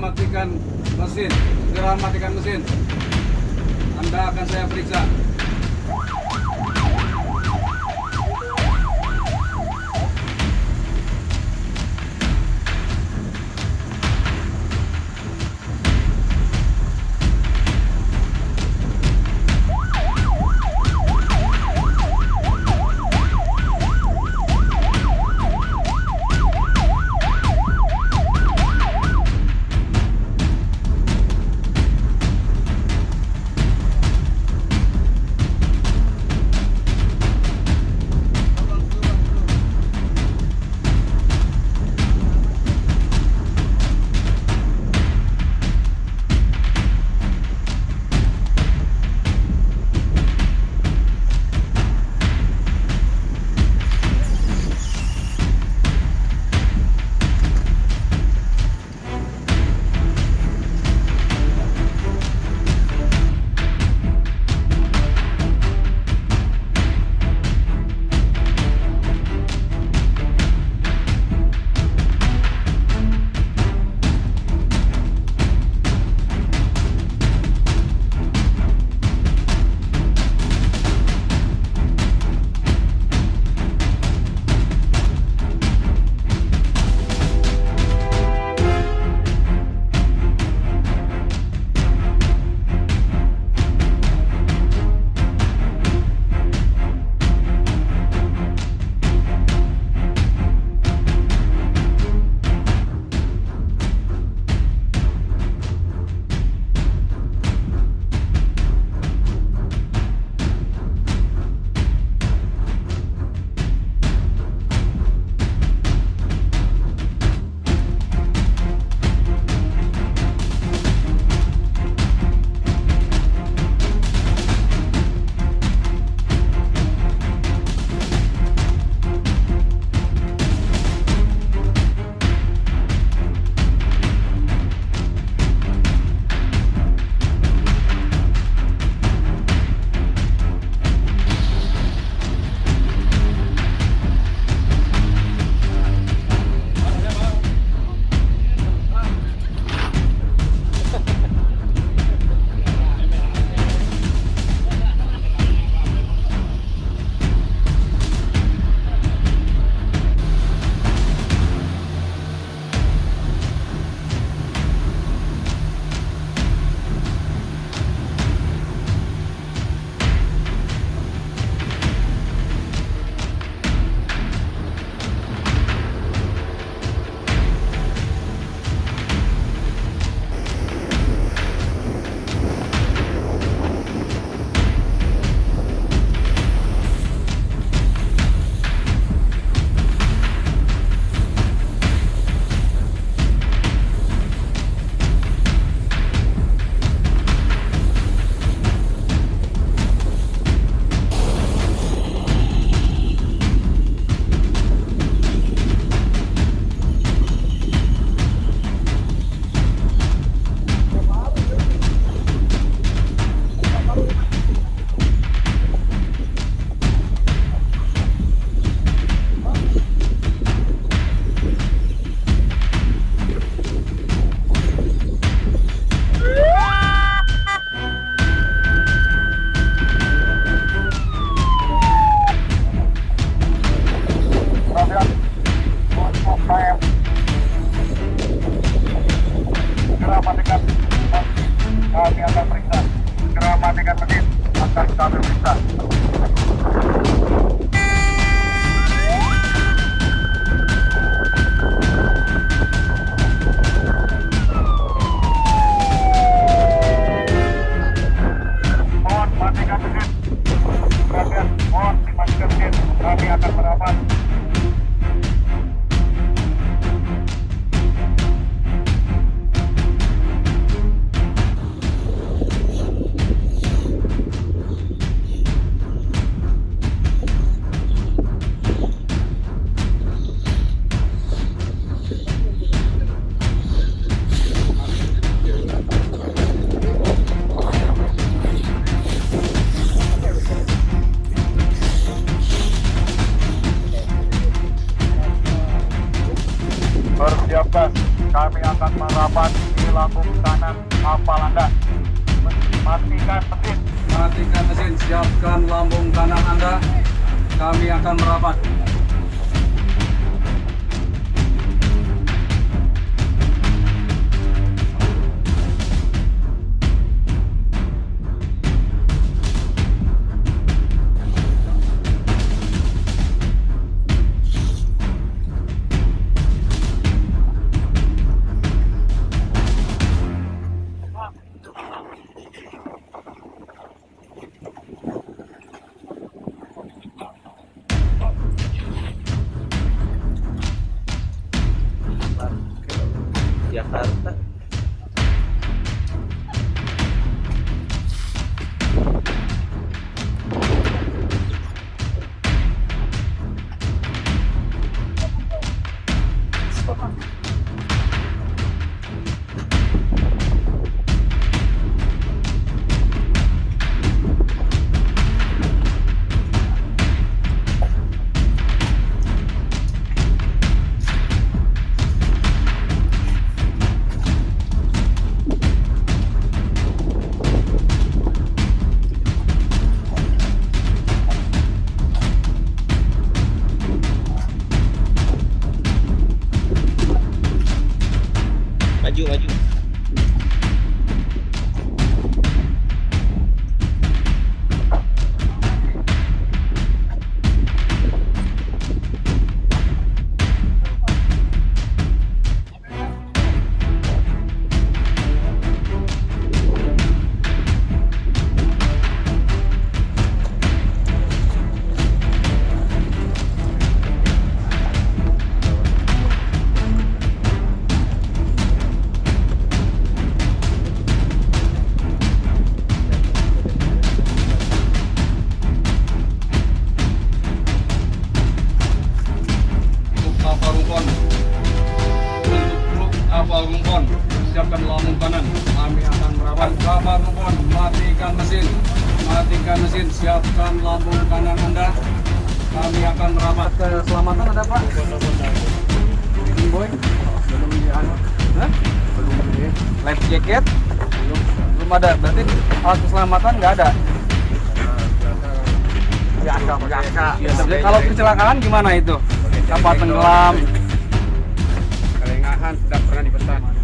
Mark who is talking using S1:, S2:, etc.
S1: matikan mesin. Segera matikan mesin. Anda akan saya periksa.
S2: Kami akan merapat di lambung kanan kapal Anda. Matikan mesin.
S1: Matikan mesin, siapkan lambung kanan Anda. Kami akan merapat. Kapal rumpon. Siapkan lambung kanan. Kami akan merapat. Kapal rumpon, matikan mesin. Matikan mesin, siapkan lambung kanan Anda. Kami akan merapat. Keselamatan ada Pak? Ini boy. Belum di anu. Belum di life jacket. Belum. Belum ada. Berarti alat keselamatan nggak ada.
S2: Biasa, biasa.
S1: Kalau kecelakaan gimana itu? Kapal tenggelam.
S3: Kelengahan sudah 你们站。